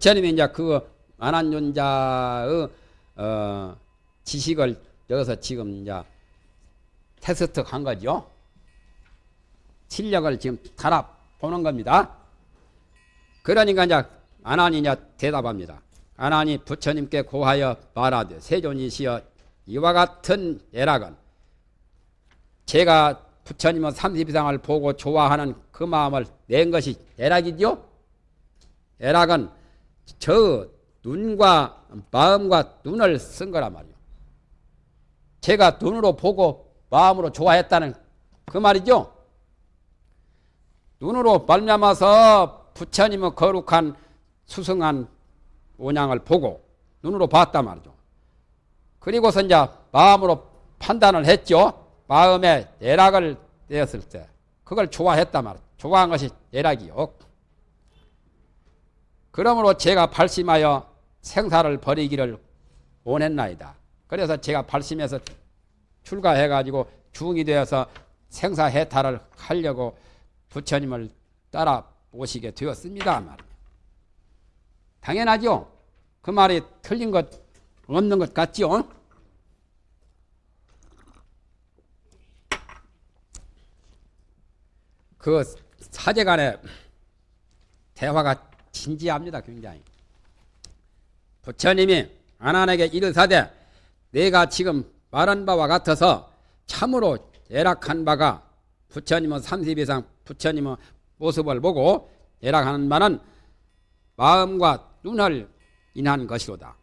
부처님이 이제 그 안한존자의 어, 지식을 여기서 지금 이제 테스트 한 거죠. 실력을 지금 달아 보는 겁니다. 그러니까 이제 안한이 이제 대답합니다. 안한이 부처님께 고하여 말하되 세존이시여 이와 같은 예락은 제가 부처님은 삼십이상을 보고 좋아하는 그 마음을 낸 것이 예락이죠. 예락은 저 눈과 마음과 눈을 쓴 거란 말이요. 제가 눈으로 보고 마음으로 좋아했다는 그 말이죠. 눈으로 말미암아서 부처님의 거룩한 수승한 원양을 보고 눈으로 봤단 말이죠. 그리고서 이제 마음으로 판단을 했죠. 마음에 예락을 내었을 때 그걸 좋아했단 말이죠. 좋아한 것이 예락이요. 그러므로 제가 발심하여 생사를 버리기를 원했나이다. 그래서 제가 발심해서 출가해가지고 중이 되어서 생사 해탈을 하려고 부처님을 따라 오시게 되었습니다. 말 당연하죠. 그 말이 틀린 것 없는 것 같죠. 그 사제간의 대화가 진지합니다. 굉장히. 부처님이 아난에게 이르사대 내가 지금 말한 바와 같아서 참으로 예락한 바가 부처님은 30 이상 부처님의 모습을 보고 예락하는 바는 마음과 눈을 인한 것이로다.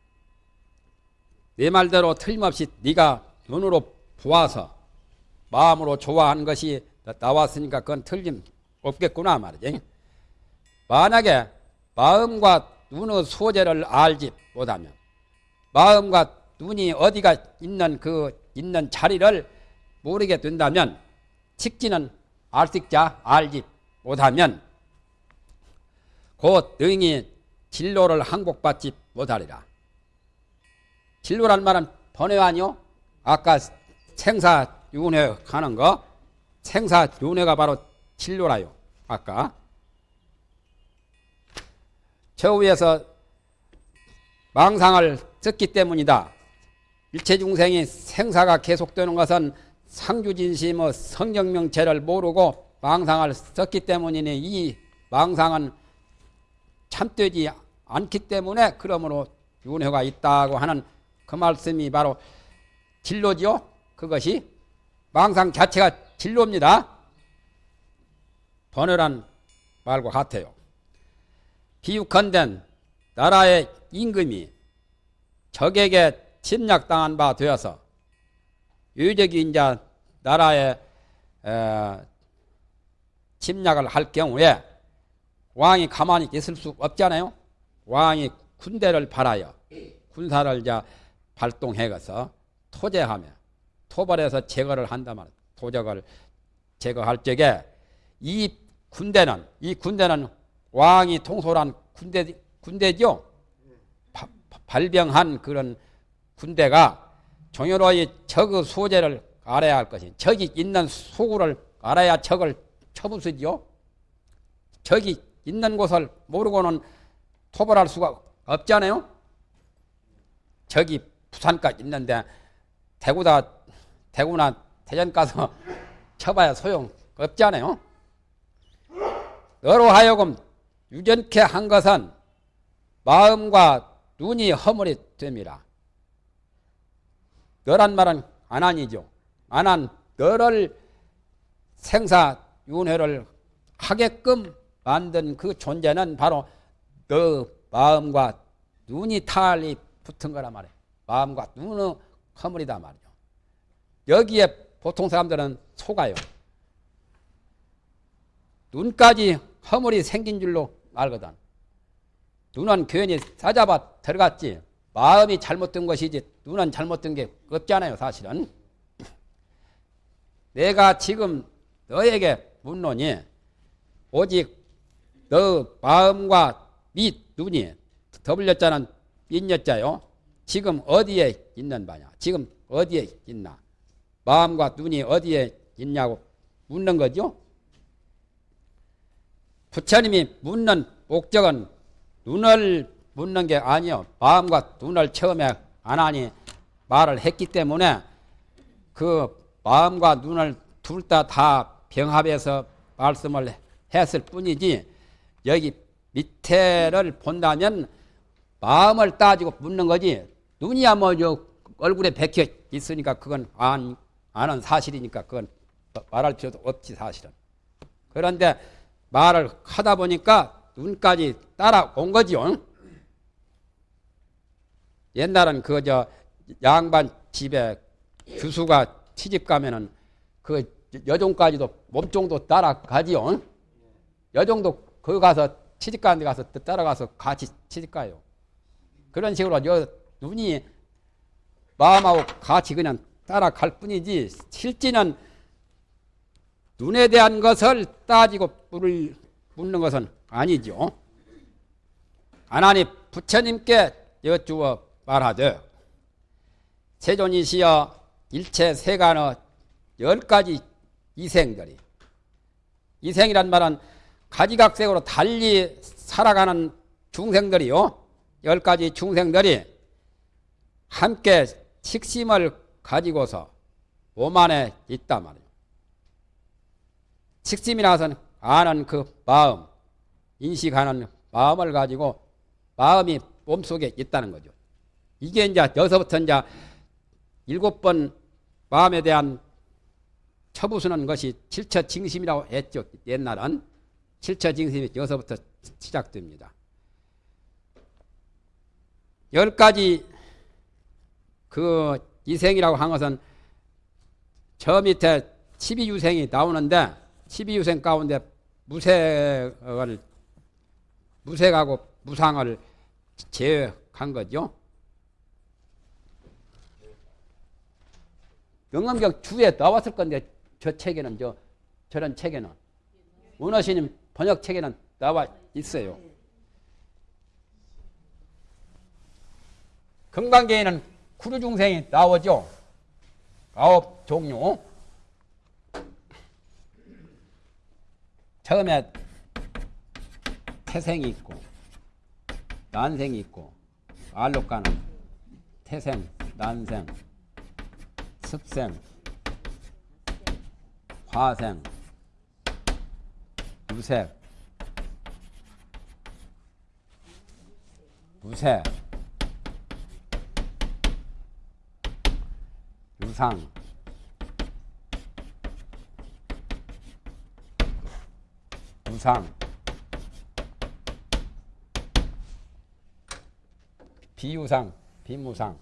내 말대로 틀림없이 네가 눈으로 보아서 마음으로 좋아한 것이 나왔으니까 그건 틀림없겠구나 말이지. 만약에 마음과 눈의 소재를 알지 못하면 마음과 눈이 어디가 있는 그 있는 자리를 모르게 된다면 직지는 알식자 알지 못하면 곧 능히 진로를 항복받지 못하리라. 진로란 말은 번외 아니요? 아까 생사 윤회 가는 거 생사 윤회가 바로 진로라요. 아까 저 위에서 망상을 썼기 때문이다. 일체 중생이 생사가 계속되는 것은 상주진심의 성경명체를 모르고 망상을 썼기 때문이니 이 망상은 참되지 않기 때문에 그러므로 윤회가 있다고 하는 그 말씀이 바로 진로지요. 그것이 망상 자체가 진로입니다. 번외란 말과 같아요. 비육한된 나라의 임금이 적에게 침략당한 바 되어서 유적이 이제 나라에 침략을 할 경우에 왕이 가만히 있을 수 없잖아요. 왕이 군대를 발하여 군사를 이제 발동해서 토제하며 토벌해서 제거를 한다면 도적을 제거할 적에 이 군대는 이 군대는 왕이 통솔한 군대 군대죠. 바, 발병한 그런 군대가 종효로의 적의 소재를 알아야 할 것이 적이 있는 소구를 알아야 적을 쳐부수지요. 적이 있는 곳을 모르고는 토벌할 수가 없잖아요. 적이 부산까지 있는데 대구다 대구나 대전 가서 쳐봐야 소용 없잖아요. 너로 하여금 유전케 한 것은 마음과 눈이 허물이 됩니다. 너란 말은 안한이죠. 안한 너를 생사윤회를 하게끔 만든 그 존재는 바로 너 마음과 눈이 탈이 붙은 거란 말이에요. 마음과 눈의 허물이다 말이죠. 여기에 보통 사람들은 속아요. 눈까지 허물이 생긴 줄로 알거든. 눈은 괜히 싸잡아 들어갔지. 마음이 잘못된 것이지 눈은 잘못된 게 없잖아요 사실은. 내가 지금 너에게 묻노니 오직 너 마음과 밑 눈이 더블여자는 빈여자요. 지금 어디에 있는 바냐? 지금 어디에 있나? 마음과 눈이 어디에 있냐고 묻는 거죠. 부처님이 묻는 목적은 눈을 묻는 게 아니요. 마음과 눈을 처음에 안 하니 말을 했기 때문에 그 마음과 눈을 둘 다 다 병합해서 말씀을 했을 뿐이지 여기 밑에를 본다면 마음을 따지고 묻는 거지 눈이야 뭐저 얼굴에 박혀 있으니까 그건 안, 아는 사실이니까 그건 말할 필요도 없지 사실은 그런데 말을 하다 보니까 눈까지 따라온 거지요 옛날은 그저 양반 집에 교수가 시집 가면은 그 여종까지도 몸종도 따라가지요. 여종도 거기 가서 시집 가는 데 가서 따라가서 같이 시집 가요. 그런 식으로 여 눈이 마음하고 같이 그냥 따라갈 뿐이지 실제는 눈에 대한 것을 따지고 물을 묻는 것은 아니죠. 하나님 부처님께 여쭈어 말하되 세존이시여 일체 세간의 열 가지 이생들이 이생이란 말은 가지각색으로 달리 살아가는 중생들이요 열 가지 중생들이 함께 식심을 가지고서 오만에 있단 말이에요. 식심이라서는 아는 그 마음, 인식하는 마음을 가지고 마음이 몸속에 있다는 거죠. 이게 이제 여기서부터 이제 일곱 번 마음에 대한 처부수는 것이 칠처징심이라고 했죠. 옛날은 칠처징심이 여기서부터 시작됩니다. 열 가지 그 이생이라고 한 것은 저 밑에 12유생이 나오는데 12유생 가운데 무색을 무색하고 무상을 제외한 거죠. 영암경 주에 나왔을 건데 저 책에는 저 저런 책에는 원어시님 번역 책에는 나와 있어요. 금강계에는 구루중생이 나오죠. 아홉 종류. 처음에 태생이 있고 난생이 있고 알록가는 태생, 난생, 습생, 화생, 유색, 무색, 유상, 무상, 비유상, 비무상,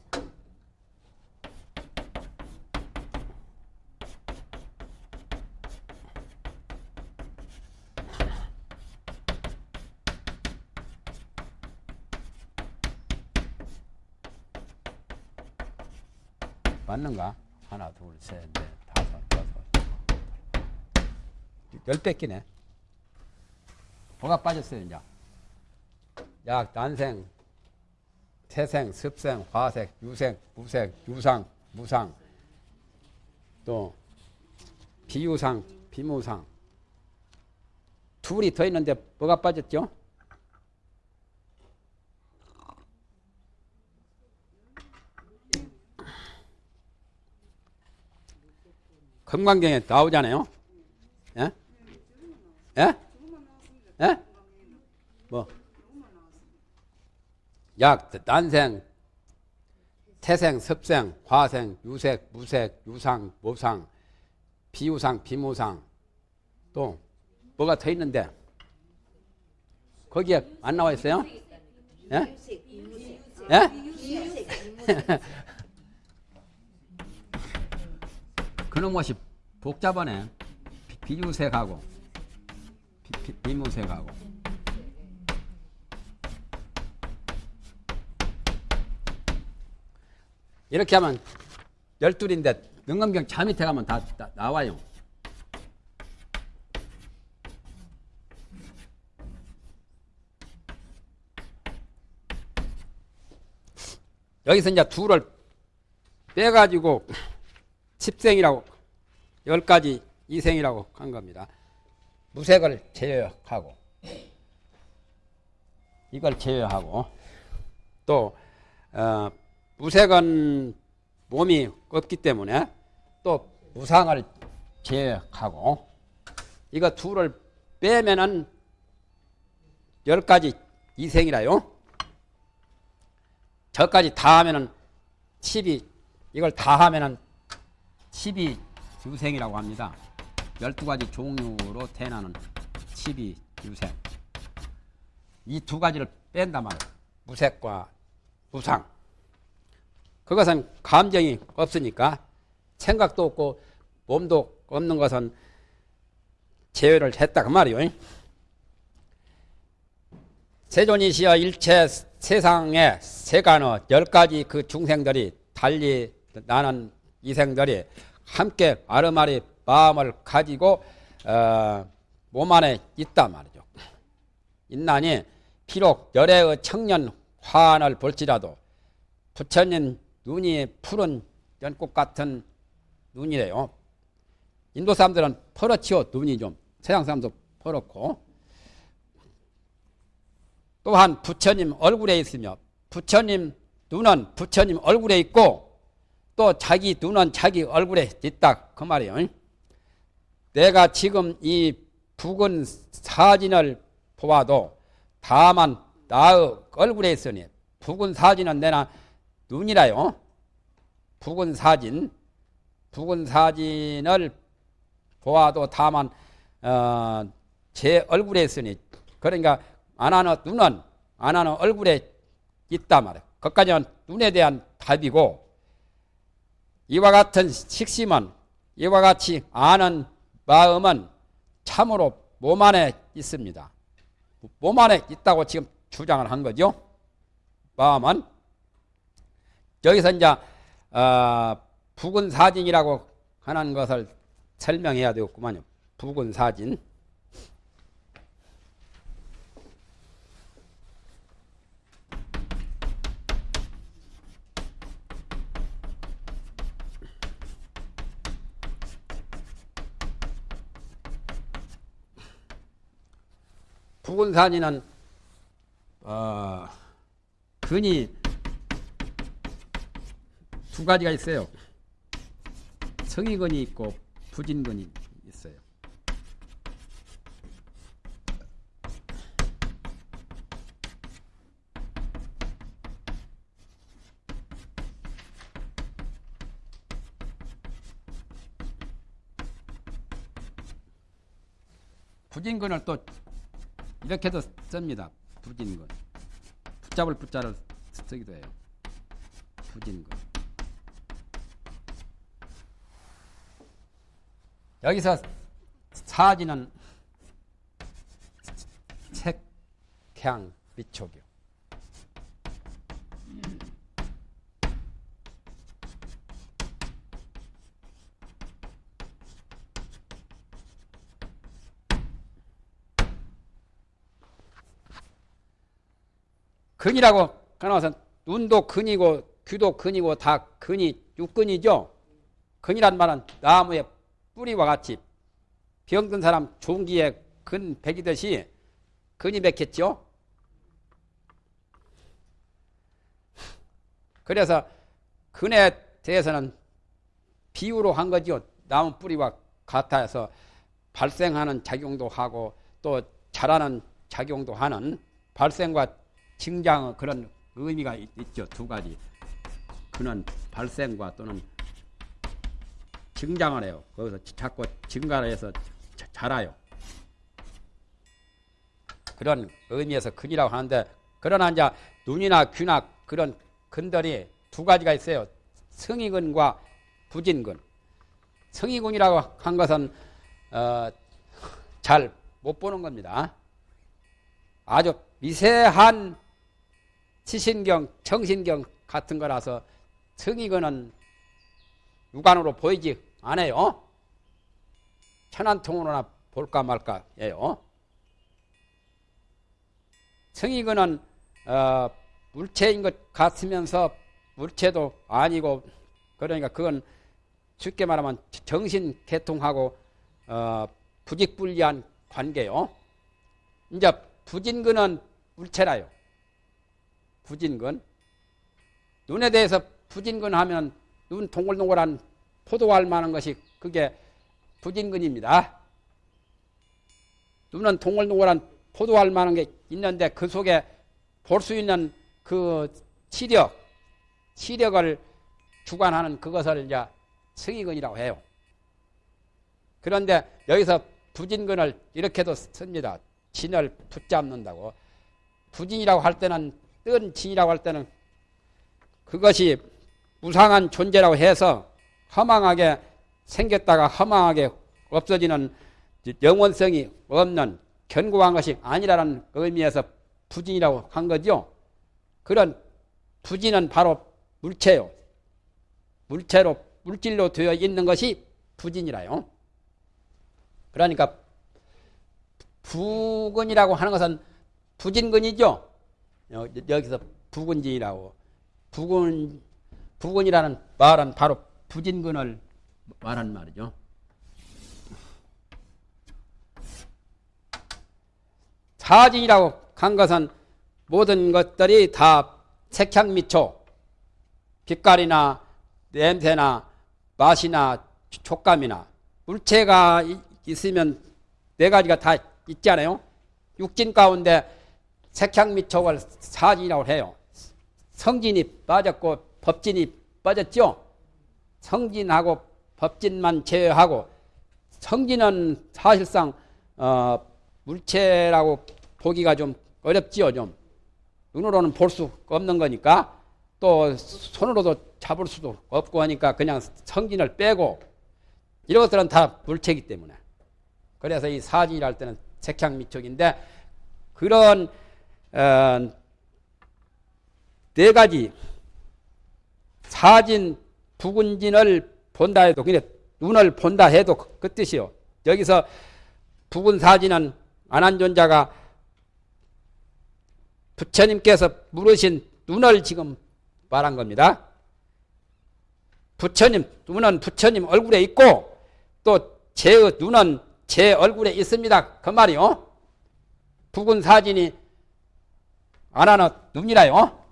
맞는가? 하나, 둘, 셋, 넷, 다섯, 여섯. 열 뺏기네. 뭐가 빠졌어요, 이제? 약, 난생, 태생, 습생, 화색, 유색, 무색, 유상, 무상, 또 비유상, 비무상. 둘이 더 있는데 뭐가 빠졌죠? 금강경에 나오잖아요. 예? 예? 예? 뭐? 약, 난생, 태생, 습생, 화생, 유색, 무색, 유상, 모상, 비유상, 비무상, 또 뭐가 더 있는데 거기에 안 나와 있어요? 예? 예? 그런 것이 복잡하네. 비- 비유색하고 비무색하고 이렇게 하면 열둘인데 능감경 자 밑에 가면 다, 다 나와요. 여기서 이제 둘을 빼가지고 십생이라고 열 가지 이생이라고 한 겁니다. 무색을 제외하고 이걸 제외하고 또 어, 무색은 몸이 없기 때문에 또 무상을 제하고 이거 둘을 빼면은 열 가지 이생이라요. 저까지 다 하면은 10이 이걸 다 하면은 10이 유생이라고 합니다. 12가지 종류로 태어나는 10이 유생. 이두 가지를 뺀단 말이에요. 무색과 무상. 그것은 감정이 없으니까 생각도 없고 몸도 없는 것은 제외를 했다 그 말이요. 세존이시여 일체 세상에 세간의 열 가지 그 중생들이 달리 나는 이생들이 함께 아르마리 마음을 가지고 어, 몸 안에 있단 말이죠. 있나니 비록 열애의 청년 화환을 볼지라도 부처님 눈이 푸른 연꽃 같은 눈이래요. 인도 사람들은 퍼렇지요 눈이 좀 서양 사람도 퍼렇고 또한 부처님 얼굴에 있으며 부처님 눈은 부처님 얼굴에 있고 또 자기 눈은 자기 얼굴에 있다 그 말이에요. 내가 지금 이 붉은 사진을 보아도 다만 나의 얼굴에 있으니 붉은 사진은 내나 눈이라요. 붉은 사진, 붉은 사진을 보아도 다만 어, 제 얼굴에 있으니 그러니까 안 하는 눈은 안 하는 얼굴에 있다 말이야. 그까지는 눈에 대한 답이고 이와 같은 식심은 이와 같이 아는 마음은 참으로 몸 안에 있습니다. 몸 안에 있다고 지금 주장을 한 거죠. 마음은 여기서 이제 어, 붉은 사진이라고 하는 것을 설명해야 되겠구만요. 붉은 사진. 사진은 어, 근이 두 가지가 있어요. 성의근이 있고 부진근이 있어요. 부진근을 또 이렇게도 씁니다. 부진근. 붙잡을 붙자를 쓰기도 해요. 부진근. 여기서 사지는 색향 미촉이요. 근이라고 하나서 눈도 근이고 귀도 근이고 다 근이 육근이죠. 근이란 말은 나무의 뿌리와 같이 병든 사람 종기에 근 베기듯이 근이 맺혔죠. 그래서 근에 대해서는 비유로 한 거죠. 나무 뿌리와 같아서 발생하는 작용도 하고 또 자라는 작용도 하는 발생과 증장 그런 의미가 있죠. 두 가지. 그는 발생과 또는 증장을 해요. 거기서 자꾸 증가를 해서 자, 자라요. 그런 의미에서 근이라고 하는데 그러나 이제 눈이나 귀나 그런 근들이 두 가지가 있어요. 성의근과 부진근. 성의근이라고 한 것은 어, 잘 못 보는 겁니다. 아주 미세한 지신경, 정신경 같은 거라서 성의근은 육안으로 보이지 않아요. 천안 통으로나 볼까 말까예요. 성의근은 어, 물체인 것 같으면서 물체도 아니고 그러니까 그건 쉽게 말하면 정신 개통하고 어, 부직불리한 관계요. 이제 부진근은 물체라요. 부진근 눈에 대해서 부진근 하면 눈 동글동글한 포도알 만한 것이 그게 부진근입니다. 눈은 동글동글한 포도알 만한 게 있는데 그 속에 볼 수 있는 그 시력, 시력을 주관하는 그것을 이제 승의근이라고 해요. 그런데 여기서 부진근을 이렇게도 씁니다. 진을 붙잡는다고. 부진이라고 할 때는 뜬 진이라고 할 때는 그것이 무상한 존재라고 해서 허망하게 생겼다가 허망하게 없어지는 영원성이 없는 견고한 것이 아니라는 의미에서 부진이라고 한 거죠. 그런 부진은 바로 물체요. 물체로 물질로 되어 있는 것이 부진이라요. 그러니까 부근이라고 하는 것은 부진근이죠. 여기서 부근진이라고 부근 부근이라는 말은 바로 부진근을 말하는 말이죠. 사진이라고 한 것은 모든 것들이 다 색향 미초, 빛깔이나 냄새나 맛이나 촉감이나 물체가 있으면 네 가지가 다 있잖아요. 육진 가운데 색향미촉을 사진이라고 해요. 성진이 빠졌고 법진이 빠졌죠. 성진하고 법진만 제외하고 성진은 사실상 어, 물체라고 보기가 좀 어렵지요. 좀 눈으로는 볼 수 없는 거니까 또 손으로도 잡을 수도 없고 하니까 그냥 성진을 빼고 이런 것들은 다 물체이기 때문에 그래서 이 사진이랄 때는 색향 미촉인데 그런 어, 네 가지 사진 부근진을 본다 해도 그냥 눈을 본다 해도 그, 그 뜻이요. 여기서 부근 사진은 안한존자가 부처님께서 물으신 눈을 지금 말한 겁니다. 부처님 눈은 부처님 얼굴에 있고 또 제 눈은 제 얼굴에 있습니다. 그 말이요. 부근 사진이 안 하는 눈이라요.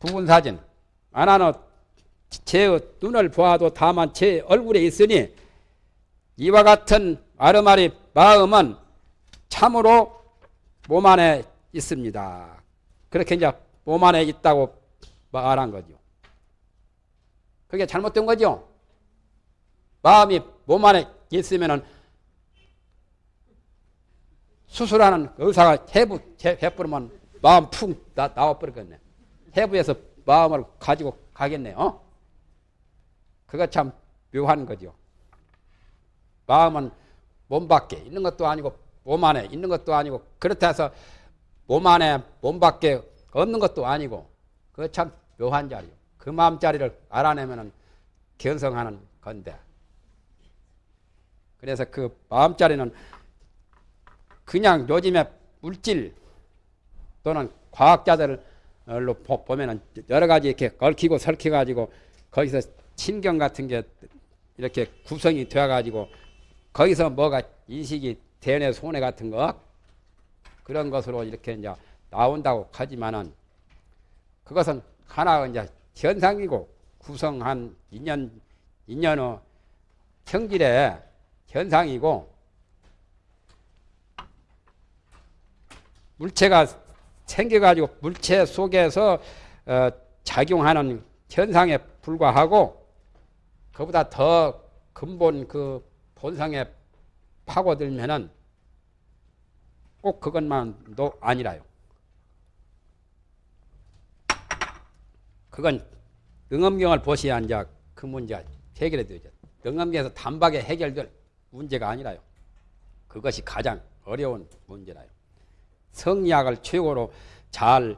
부분 사진 안 하는 제 눈을 보아도 다만 제 얼굴에 있으니 이와 같은 아르마리 마음은 참으로 몸 안에 있습니다. 그렇게 이제 몸 안에 있다고 말한 거죠. 그게 잘못된 거죠. 마음이 몸 안에 있으면은 수술하는 의사가 해부 해부르면 마음 푹 나, 나와버리겠네. 해부에서 마음을 가지고 가겠네요. 그거 참 묘한 거죠. 마음은 몸 밖에 있는 것도 아니고 몸 안에 있는 것도 아니고 그렇다 해서 몸 안에 몸 밖에 없는 것도 아니고 그거 참 묘한 자리요. 그 마음자리를 알아내면 견성하는 건데 그래서 그 마음자리는 그냥 요즘에 물질 또는 과학자들로 보면은 여러 가지 이렇게 얽히고 설키 가지고 거기서 신경 같은 게 이렇게 구성이 되어 가지고 거기서 뭐가 인식이 대뇌 손해 같은 거? 그런 것으로 이렇게 이제 나온다고 하지만은 그것은 하나 이제 현상이고 구성한 인연 인연의 형질의 현상이고 물체가 생겨가지고 물체 속에서 어, 작용하는 현상에 불과하고 그보다 더 근본 그 본성에 파고들면은 꼭 그것만도 아니라요. 그건 능엄경을 보셔야 이제 그 문제 해결이 되죠. 능엄경에서 단박에 해결될 문제가 아니라요. 그것이 가장 어려운 문제라요. 성리학을 최고로 잘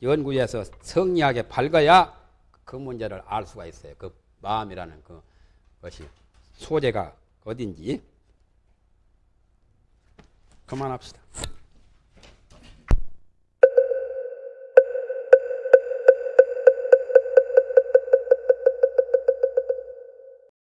연구해서 성리학에 밝아야 그 문제를 알 수가 있어요. 그 마음이라는 그 것이 소재가 어딘지 그만합시다.